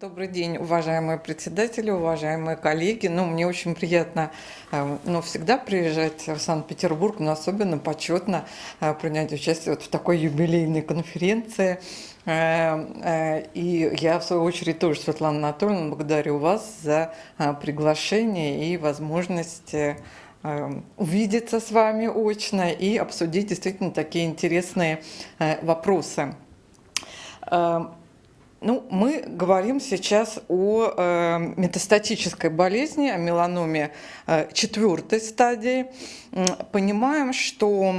Добрый день, уважаемые председатели, уважаемые коллеги. Ну, мне очень приятно э, ну, всегда приезжать в Санкт-Петербург, но особенно почетно э, принять участие вот в такой юбилейной конференции. Э, и я, в свою очередь, тоже, Светлана Анатольевна, благодарю вас за приглашение и возможность увидеться с вами очно и обсудить действительно такие интересные вопросы. Ну, мы говорим сейчас о э, метастатической болезни, о меланоме э, четвертой стадии. Понимаем, что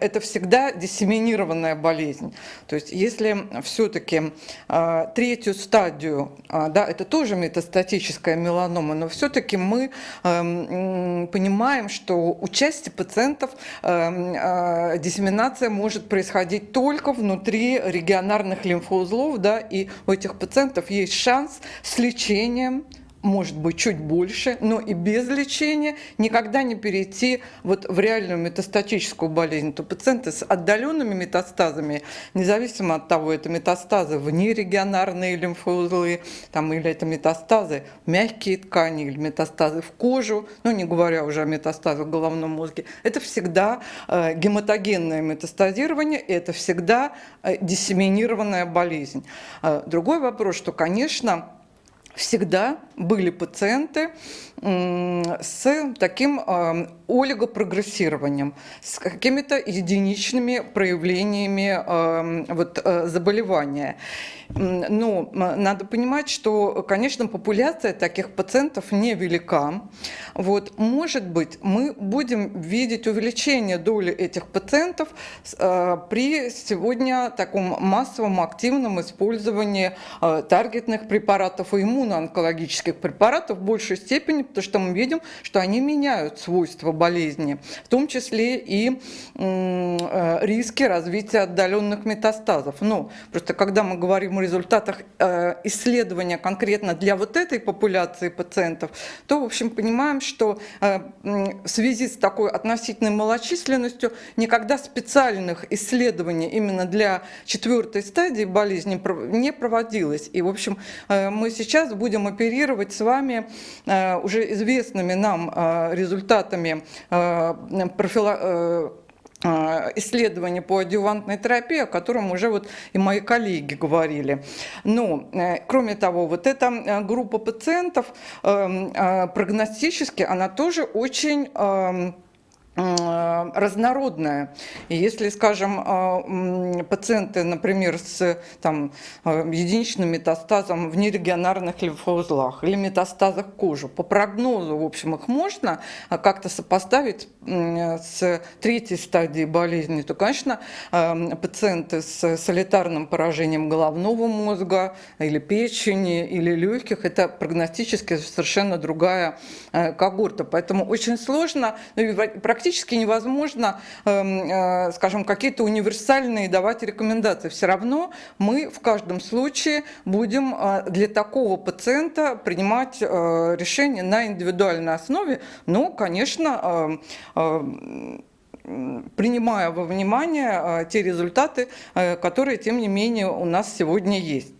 это всегда диссеминированная болезнь. То есть если все-таки э, третью стадию, э, да, это тоже метастатическая меланома, но все-таки мы э, понимаем, что у части пациентов диссеминация может происходить только внутри регионарных лимфоузлов, да, и у этих пациентов есть шанс с лечением может быть чуть больше, но и без лечения никогда не перейти вот в реальную метастатическую болезнь. То пациенты с отдаленными метастазами, независимо от того, это метастазы в нерегионарные лимфоузлы, там, или это метастазы в мягкие ткани, или метастазы в кожу, ну не говоря уже о метастазах в головном мозге, это всегда э, гематогенное метастазирование, это всегда э, диссеминированная болезнь. Э, другой вопрос, что, конечно, всегда были пациенты с таким э, олигопрогрессированием, с какими-то единичными проявлениями э, вот, э, заболевания. Но надо понимать, что, конечно, популяция таких пациентов невелика. Вот, может быть, мы будем видеть увеличение доли этих пациентов при сегодня таком массовом активном использовании таргетных препаратов и иммуноонкологических препаратов в большей степени, потому что мы видим, что они меняют свойства болезни, в том числе и э, риски развития отдаленных метастазов. Но просто когда мы говорим о результатах э, исследования конкретно для вот этой популяции пациентов, то, в общем, понимаем, что э, в связи с такой относительной малочисленностью никогда специальных исследований именно для четвертой стадии болезни не проводилось. И, в общем, мы сейчас будем оперировать с вами уже уже известными нам э, результатами э, профила э, исследования по адювантной терапии, о котором уже вот и мои коллеги говорили. Но, кроме того, вот эта группа пациентов прогностически, она тоже очень Э, разнородная. И если, скажем, э, пациенты, например, с там, э, единичным метастазом в нерегионарных лимфоузлах или метастазах кожи, по прогнозу, в общем, их можно как-то сопоставить с третьей стадией болезни, то, конечно, пациенты с солитарным поражением головного мозга или печени, или легких, это прогностически совершенно другая когорта. Поэтому очень сложно, практически практически невозможно, эм, э, скажем, какие-то универсальные давать рекомендации. Все равно мы в каждом случае будем э, для такого пациента принимать э, решение на индивидуальной основе, но, конечно, принимая во внимание те результаты, которые, тем не менее, у нас сегодня есть.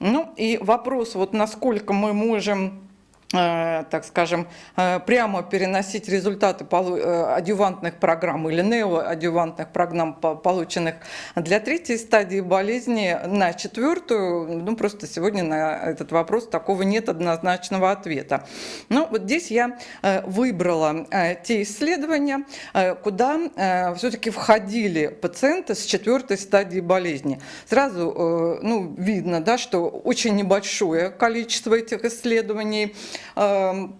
Ну и вопрос, вот насколько мы можем так скажем, э, прямо переносить результаты э, адювантных программ или неоадювантных программ, полученных для третьей стадии болезни, на четвертую, ну просто сегодня на этот вопрос такого нет однозначного ответа. Ну вот здесь я выбрала те исследования, куда все-таки входили пациенты с четвертой стадии болезни. Сразу ну, видно, да, что очень небольшое количество этих исследований, Эм,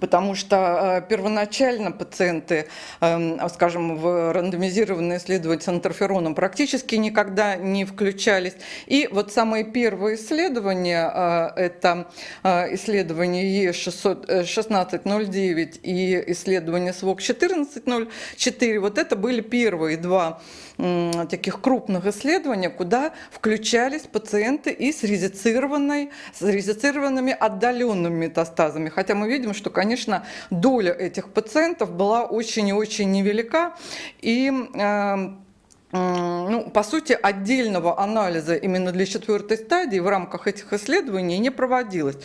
потому что э, первоначально пациенты, эм, скажем, в рандомизированные исследования с интерфероном практически никогда не включались. И вот самые первые исследования, э, это э, исследование Е1609 и исследование СВОК-1404, вот это были первые два таких крупных исследований, куда включались пациенты и с, резицированной, с резицированными отдаленными метастазами. Хотя мы видим, что, конечно, доля этих пациентов была очень и очень невелика. И э, ну, по сути, отдельного анализа именно для четвертой стадии в рамках этих исследований не проводилось.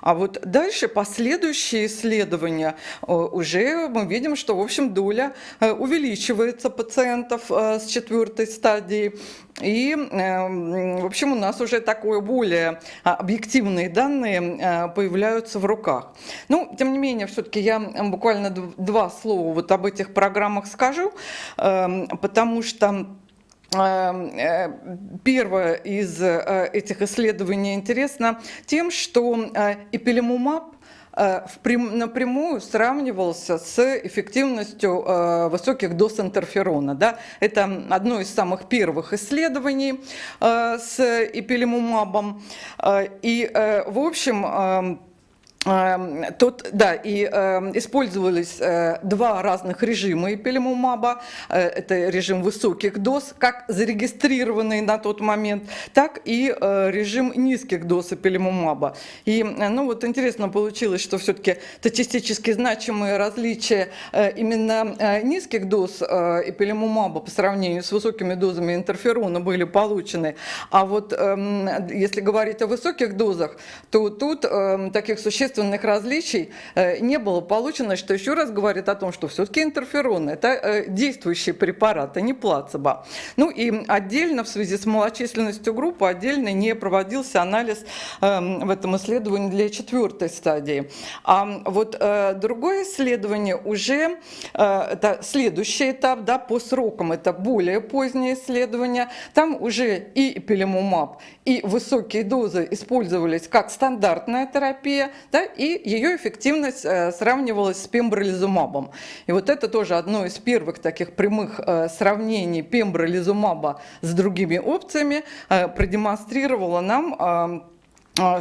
А вот дальше последующие исследования э, уже мы видим, что, в общем, доля э, увеличивается пациентов э, с четвертой стадии. И, в общем, у нас уже такое более объективные данные появляются в руках. Ну, тем не менее, все-таки я буквально два слова вот об этих программах скажу, потому что Эм, э, первое из э, этих исследований интересно тем, что э, эпилемумаб напрямую сравнивался с эффективностью высоких доз интерферона. Да? Это одно из самых первых исследований с эпилемумабом. И, в общем, Эм, тут, да, и э, использовались э, два разных режима эпилимумаба. Э, это режим высоких доз, как зарегистрированный на тот момент, так и э, режим низких доз эпилимумаба. И, э, ну, вот интересно получилось, что все-таки статистически значимые различия э, именно э, низких доз э, эпилимумаба по сравнению с высокими дозами интерферона были получены. А вот э, если говорить о высоких дозах, то тут э, таких существенных существенных различий э, не было получено, что еще раз говорит о том, что все-таки интерферон – это э, действующий препарат, а не плацебо. Ну и отдельно в связи с малочисленностью группы отдельно не проводился анализ эм, в этом исследовании для четвертой стадии. А вот э, другое исследование уже, это следующий этап, да, по срокам, это более позднее исследование, там уже и эпилемумаб, и высокие дозы использовались как стандартная терапия, да, да, и ее эффективность э, сравнивалась с пембролизумабом. И вот это тоже одно из первых таких прямых э, сравнений пембролизумаба с другими опциями э, продемонстрировало нам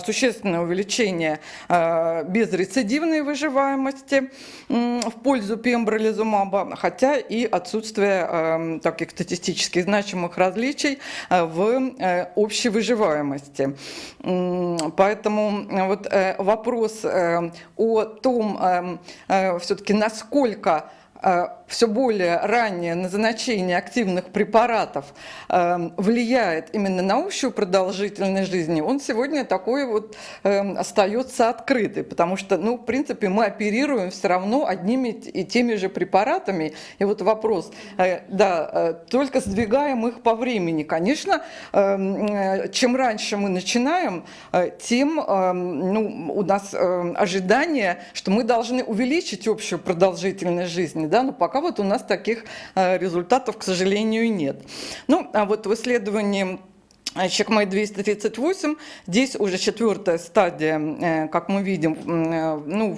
существенное увеличение а, безрецидивной выживаемости в пользу пембролизумаба, хотя и отсутствие а, таких статистически значимых различий в э, общей выживаемости. Поэтому вот э, вопрос э, о том, все-таки насколько все более раннее назначение активных препаратов э, влияет именно на общую продолжительность жизни, он сегодня такой вот э, остается открытый, потому что, ну, в принципе, мы оперируем все равно одними и теми же препаратами. И вот вопрос, э, да, э, только сдвигаем их по времени. Конечно, э, э чем раньше мы начинаем, э, тем э, ну, у нас э, ожидание, что мы должны увеличить общую продолжительность жизни, да, но пока вот у нас таких э, результатов, к сожалению, нет. Ну, а вот в исследовании Чекмай 238, здесь уже четвертая стадия, э, как мы видим, э, ну,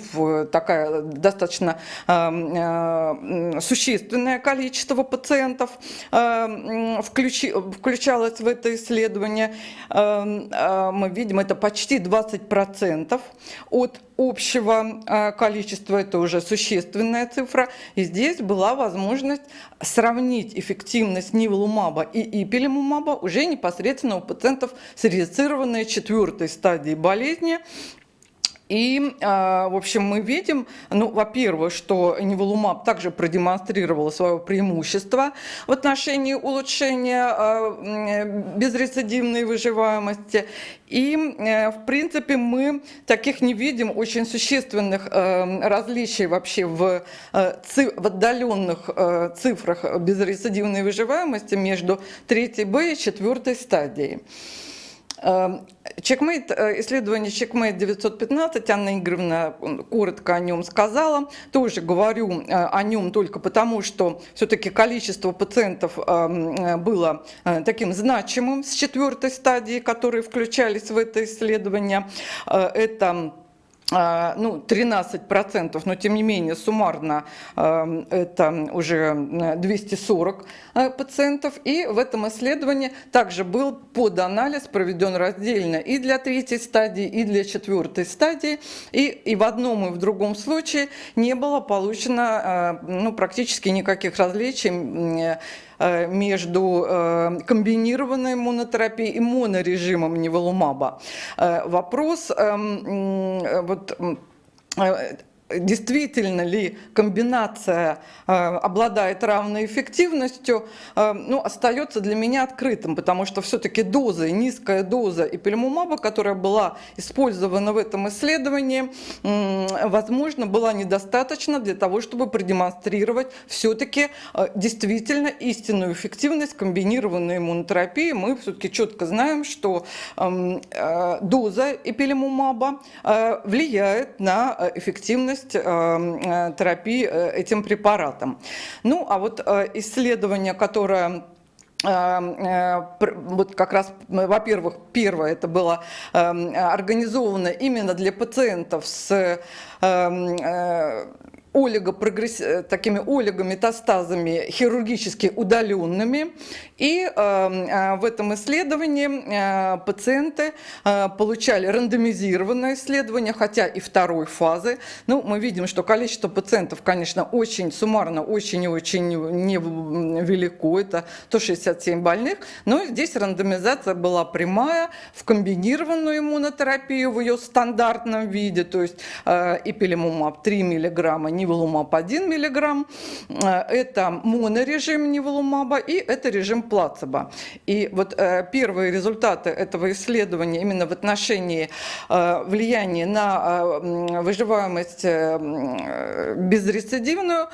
такая достаточно э, существенное количество пациентов включалось в это исследование. Мы видим, это почти 20% от общего количества, это уже существенная цифра. И здесь была возможность сравнить эффективность ниволумаба и ипилимумаба уже непосредственно у пациентов с рецированной четвертой стадии болезни. И, а, в общем, мы видим, ну, во-первых, что неволумаб также продемонстрировал свое преимущество в отношении улучшения а, безрецидивной выживаемости. И, э, в принципе, мы таких не видим очень существенных э, различий вообще в, э, в отдаленных цифрах безрецидивной выживаемости между третьей Б и четвертой стадией. Чекмейт, э, исследование Чекмейт 915, Анна Игоревна коротко о нем сказала. Тоже говорю э, о нем только потому, что все-таки количество пациентов э, было таким значимым с четвертой стадии, которые включались в это исследование. Это ну, 13%, но тем не менее суммарно а, это уже 240 а, пациентов. И в этом исследовании также был поданализ проведен раздельно и для третьей стадии, и для четвертой стадии. И, и в одном и в другом случае не было получено ну, практически никаких различий Э, между э, комбинированной монотерапией и монорежимом неволумаба. Э, вопрос эм, вот, действительно ли комбинация э, обладает равной эффективностью, э, ну, остается для меня открытым, потому что все-таки доза, низкая доза эпилимумаба, которая была использована в этом исследовании, возможно, была недостаточна для того, чтобы продемонстрировать все-таки э, действительно истинную эффективность комбинированной иммунотерапии. Мы все-таки четко знаем, что эм, доза эпилимумаба э, влияет на эффективность эффективность эм, э, терапии э, этим препаратом. Ну, а вот э, исследование, которое вот как раз, во-первых, первое, это было эм, организовано именно для пациентов с эм, олигопрогресс... Э, такими олигометастазами хирургически удаленными. И э, э, в этом исследовании э, пациенты э, получали рандомизированное исследование, хотя и второй фазы. Ну, мы видим, что количество пациентов, конечно, очень суммарно, очень и очень невелико, это 167 больных, но здесь рандомизация была прямая в комбинированную иммунотерапию в ее стандартном виде, то есть э, эпилимумаб 3 миллиграмма, ниволумаб 1 мг. Это монорежим ниволумаба и это режим плацебо. И вот э, первые результаты этого исследования именно в отношении э, влияния на э, выживаемость безрецидивную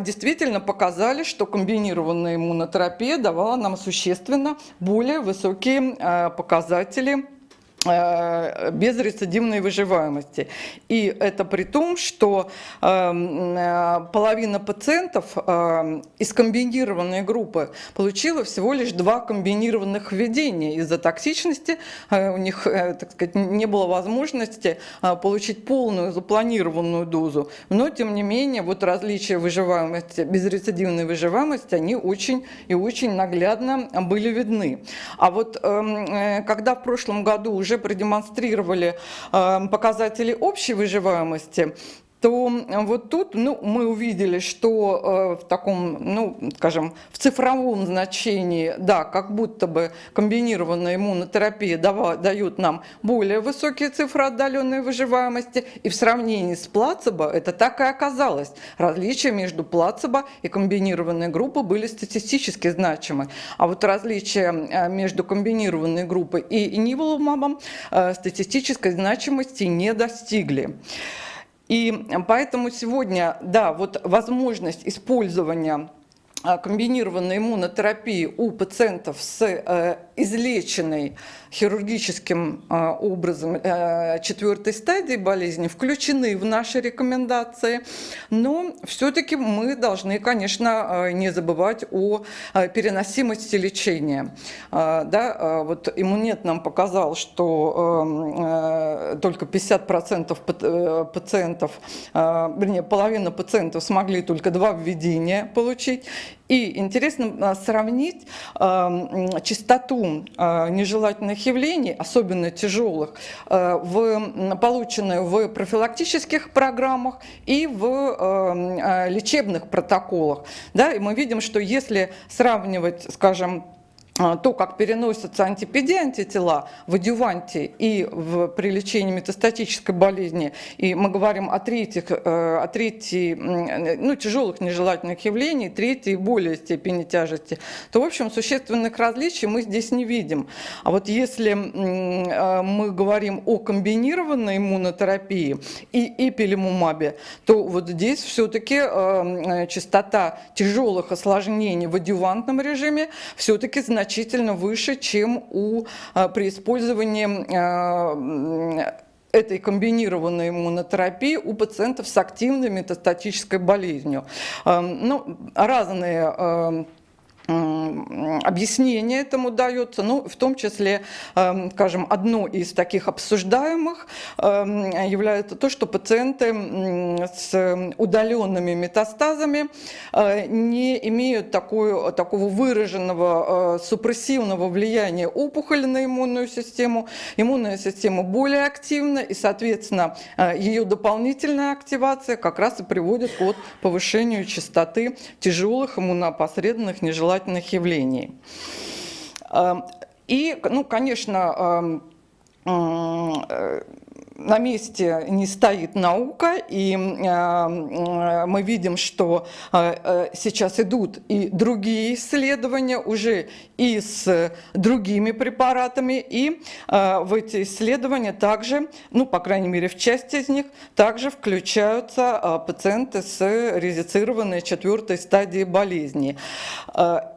действительно показали, что комбинированная иммунотерапия давала нам существенно более высокие показатели Э, без рецидивной выживаемости. И это при том, что эм, э, половина пациентов э, из комбинированной группы получила всего лишь два комбинированных введения. Из-за токсичности у них так сказать, не было возможности получить полную запланированную дозу. Но, тем не менее, вот различия выживаемости, безрецидивной выживаемости, они очень и очень наглядно были видны. А вот эм, когда в прошлом году уже уже продемонстрировали э, показатели общей выживаемости, то вот тут ну, мы увидели, что э, в таком, ну, скажем, в цифровом значении, да, как будто бы комбинированная иммунотерапия дава, дает нам более высокие цифры отдаленной выживаемости, и в сравнении с плацебо это так и оказалось. Различия между плацебо и комбинированной группой были статистически значимы, а вот различия э, между комбинированной группой и ниволумабом э, статистической значимости не достигли. И поэтому сегодня, да, вот возможность использования а, комбинированной иммунотерапии у пациентов с э, излеченной хирургическим э, образом э, четвертой стадии болезни включены в наши рекомендации, но все-таки мы должны, конечно, не забывать о переносимости лечения. Да, вот иммунет нам показал, что только 50% пациентов, вернее, половина пациентов смогли только два введения получить, и интересно а, сравнить э, частоту э, нежелательных явлений, особенно тяжелых, э, в, полученную в профилактических программах и в э, лечебных протоколах. Да, и мы видим, что если сравнивать, скажем, а, то, как переносятся антипеди, антитела в адюванте и в, при лечении метастатической болезни, и мы говорим о третьих, э, о третьей, ну, тяжелых нежелательных явлений, третьей более степени тяжести, то, в общем, существенных различий мы здесь не видим. А вот если э, мы говорим о комбинированной иммунотерапии и эпилимумабе, то вот здесь все-таки э, частота тяжелых осложнений в адювантном режиме все-таки значительно значительно выше, чем у, а, при использовании а, этой комбинированной иммунотерапии у пациентов с активной метастатической болезнью. Ну, разные объяснение этому дается, ну, в том числе, эм, скажем, одно из таких обсуждаемых эм, является то, что пациенты с удаленными метастазами э, не имеют такой, такого выраженного э, супрессивного влияния опухоли на иммунную систему. Иммунная система более активна, и, соответственно, э, ее дополнительная активация как раз и приводит к повышению частоты тяжелых иммуноопосредованных нежелательных нежелательных явлений. Эм, и, ну, конечно, эм, э, на месте не стоит наука, и мы видим, что сейчас идут и другие исследования уже и с другими препаратами, и в эти исследования также, ну, по крайней мере, в части из них, также включаются пациенты с резицированной четвертой стадией болезни.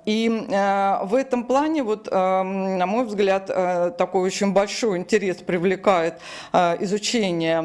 И в этом плане, вот, на мой взгляд, такой очень большой интерес привлекает изучение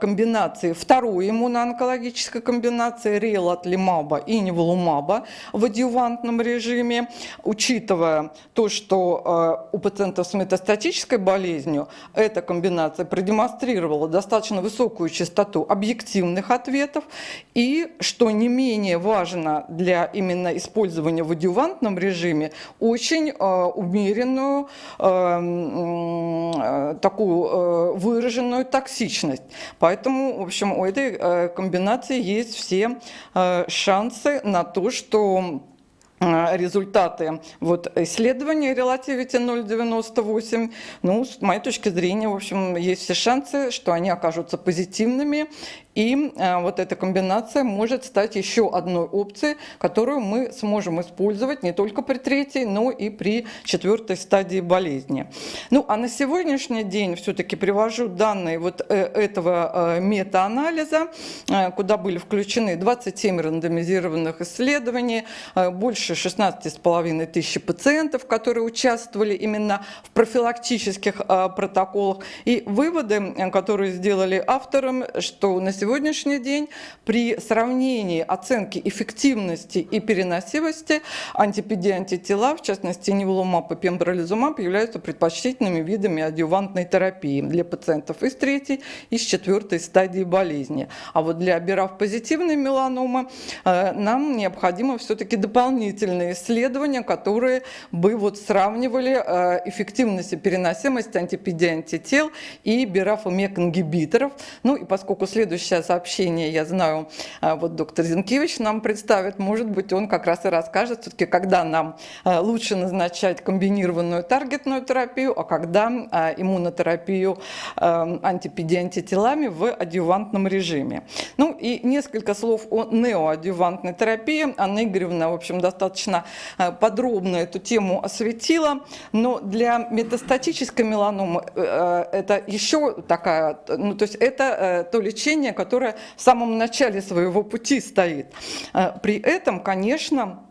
комбинации, второй иммуноонкологической комбинации релатлимаба и неволумаба в адъювантном режиме, учитывая то, что у пациентов с метастатической болезнью эта комбинация продемонстрировала достаточно высокую частоту объективных ответов. И, что не менее важно для именно использования в адъювантном режиме, очень э, умеренную, э, такую э, выраженную токсичность. Поэтому, в общем, у этой э, комбинации есть все э, шансы на то, что Э, результаты вот, исследования Relativity 0.98. Ну, с моей точки зрения, в общем, есть все шансы, что они окажутся позитивными, и э, вот эта комбинация может стать еще одной опцией, которую мы сможем использовать не только при третьей, но и при четвертой стадии болезни. Ну, а на сегодняшний день все-таки привожу данные вот э, этого мета-анализа, куда были включены 27 рандомизированных исследований, больше больше 16,5 тысяч пациентов, которые участвовали именно в профилактических а, протоколах. И выводы, которые сделали автором, что на сегодняшний день при сравнении оценки эффективности и переносимости антипеди-антитела, в частности неволумаб и пембролизумаб, являются предпочтительными видами адъювантной терапии для пациентов из третьей и с четвертой стадии болезни. А вот для обирав-позитивной меланомы э, нам необходимо все-таки дополнительные исследования, которые бы вот сравнивали э, эффективность и переносимость антипедиантител и бирафомек-ингибиторов. Ну и поскольку следующее сообщение, я знаю, э, вот доктор Зинкевич нам представит, может быть, он как раз и расскажет все-таки, когда нам э, лучше назначать комбинированную таргетную терапию, а когда иммунотерапию антипедиантителами в адъювантном режиме. Ну и несколько слов о неоадъювантной терапии. Анна Игоревна, в общем, достаточно э, подробно эту тему осветила, но для метастатической меланомы э, это еще такая, ну то есть это э, то лечение, которое в самом начале своего пути стоит. При этом, конечно,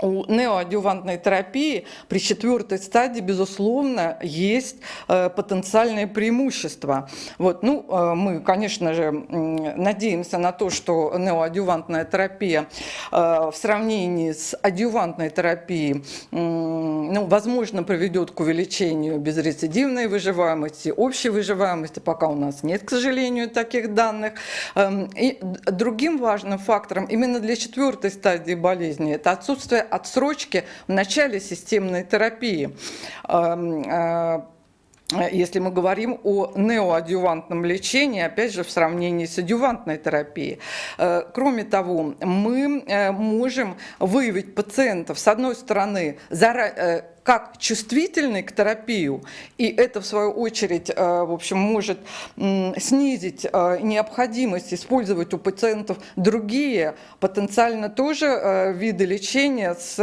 у неоадювантной терапии при четвертой стадии, безусловно, есть э, потенциальные преимущества. Вот, ну, э, мы, конечно же, надеемся на то, что неоадювантная терапия э, в сравнении с адювантной терапией, ну, возможно, приведет к увеличению безрецидивной выживаемости, общей выживаемости, пока у нас нет, к сожалению, таких данных. Эм, и другим важным фактором именно для четвертой стадии болезни это отсутствие отсрочки в начале системной терапии эм, э, если мы говорим о неоадювантном лечении, опять же, в сравнении с адювантной терапией. Э, кроме того, мы э, можем выявить пациентов, с одной стороны, как чувствительный к терапию, и это, в свою очередь, э, в общем, может снизить э, необходимость использовать у пациентов другие, потенциально тоже э, виды лечения с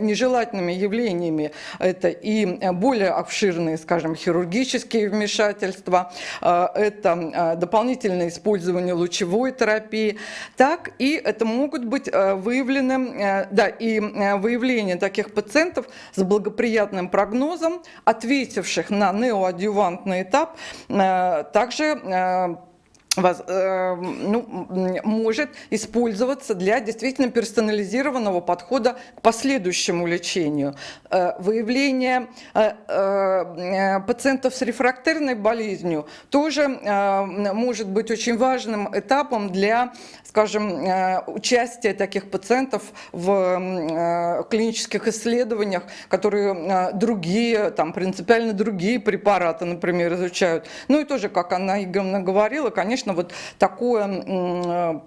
нежелательными явлениями. Это и более обширные, скажем, хирургические вмешательства, это дополнительное использование лучевой терапии, так и это могут быть выявлены, да, и выявление таких пациентов с благополучием благоприятным прогнозом, ответивших на неоадювантный этап, э, также Э, ну, может использоваться для действительно персонализированного подхода к последующему лечению. Э, выявление э, пациентов с рефрактерной болезнью тоже может быть очень важным этапом для, скажем, участия таких пациентов в клинических исследованиях, которые другие, там принципиально другие препараты, например, изучают. Ну и тоже, как Анна Игоревна говорила, конечно, вот такое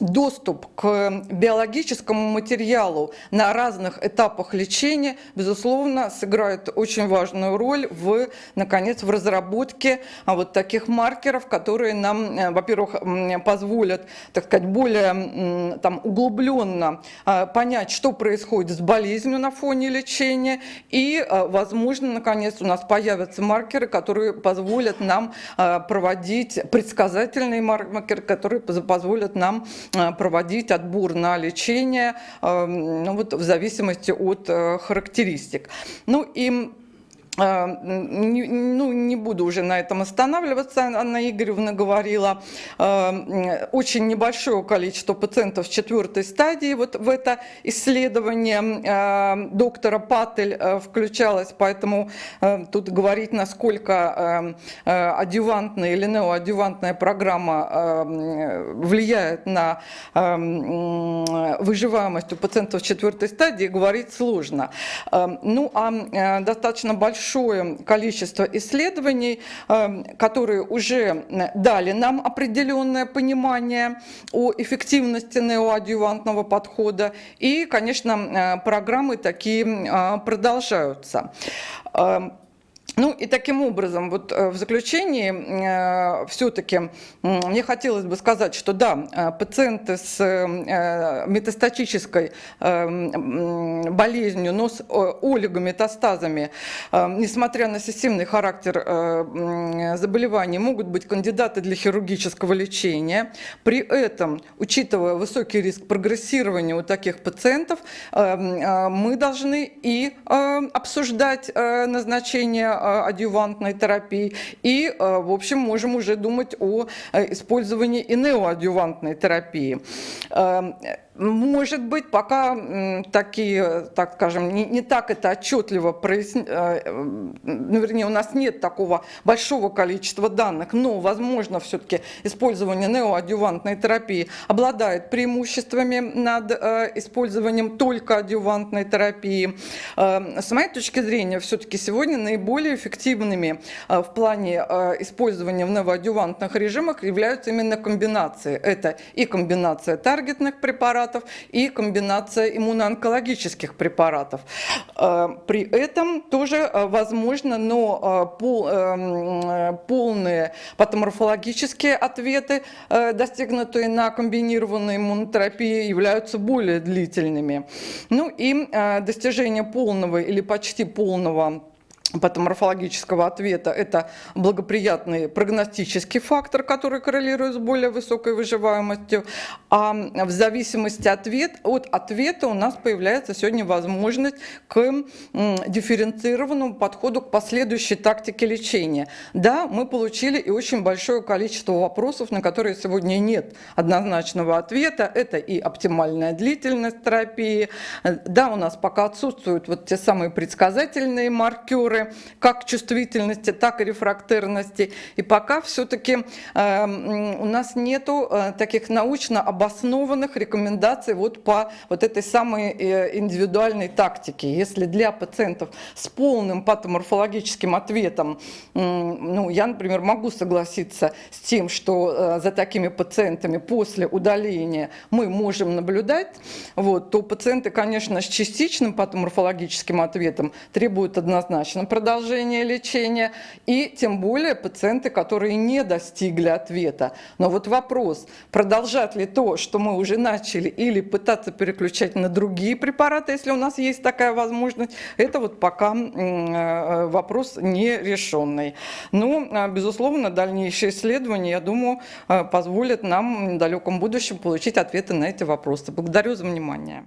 доступ к биологическому материалу на разных этапах лечения, безусловно, сыграет очень важную роль в, наконец, в разработке а, вот таких маркеров, которые нам, э, во-первых, позволят, так сказать, более там, углубленно а, понять, что происходит с болезнью на фоне лечения, и, возможно, наконец, у нас появятся маркеры, которые позволят нам проводить предсказательные маркеры, которые позволят нам Э, проводить отбор на лечение э, ну, вот, в зависимости от э, характеристик. Ну и ну, не буду уже на этом останавливаться, Анна Игоревна говорила, а, очень небольшое количество пациентов четвертой стадии вот в это исследование а, доктора Паттель включалось, поэтому тут говорить, насколько адювантная или неоадювантная программа влияет на выживаемость у пациентов четвертой стадии, говорить сложно. Ну, а достаточно большое большое количество исследований, эм, которые уже дали нам определенное понимание о эффективности неоадъювантного подхода. И, конечно, э, программы такие э, продолжаются. Эм, ну и таким образом, вот э, в заключении э, все-таки мне хотелось бы сказать, что да, э, пациенты с метастатической болезнью, но с олигометастазами, несмотря на системный характер заболевания, могут быть кандидаты для хирургического лечения. При этом, учитывая высокий риск прогрессирования у таких пациентов, мы должны и обсуждать назначение адювантной терапии. И, э, в общем, можем уже думать о э, использовании и неоадювантной терапии. Может быть, пока такие, так скажем, не, не так это отчетливо проясни... Э, ну, вернее, у нас нет такого большого количества данных, но, возможно, все-таки использование неоадювантной терапии обладает преимуществами над э, использованием только адювантной терапии. Э, с моей точки зрения, все-таки сегодня наиболее эффективными в плане использования в неоадювантных режимах являются именно комбинации. Это и комбинация таргетных препаратов, препаратов и комбинация иммуноонкологических препаратов. Э, при этом тоже э, возможно, но э, полные патоморфологические ответы, достигнутые на комбинированной иммунотерапии, являются более длительными. Ну и достижение полного или почти полного патоморфологического ответа – это благоприятный прогностический фактор, который коррелирует с более высокой выживаемостью. А в зависимости ответ, от ответа у нас появляется сегодня возможность к дифференцированному подходу к последующей тактике лечения. Да, мы получили и очень большое количество вопросов, на которые сегодня нет однозначного ответа. Это и оптимальная длительность терапии. Да, у нас пока отсутствуют вот те самые предсказательные маркеры, как чувствительности, так и рефрактерности. И пока все-таки э, у нас нету э, таких научно обоснованных рекомендаций вот по вот этой самой э, индивидуальной тактике. Если для пациентов с полным патоморфологическим ответом, ну, я, например, могу согласиться с тем, что за такими пациентами после удаления мы можем наблюдать, вот, то пациенты, конечно, с частичным патоморфологическим ответом требуют однозначно продолжения лечения, и тем более пациенты, которые не достигли ответа. Но вот вопрос, продолжать ли то, что мы уже начали, или пытаться переключать на другие препараты, если у нас есть такая возможность, это вот пока э, вопрос нерешенный. Но, ну, а, безусловно, дальнейшие исследования, я думаю, э, позволят нам в недалеком будущем получить ответы на эти вопросы. Благодарю за внимание.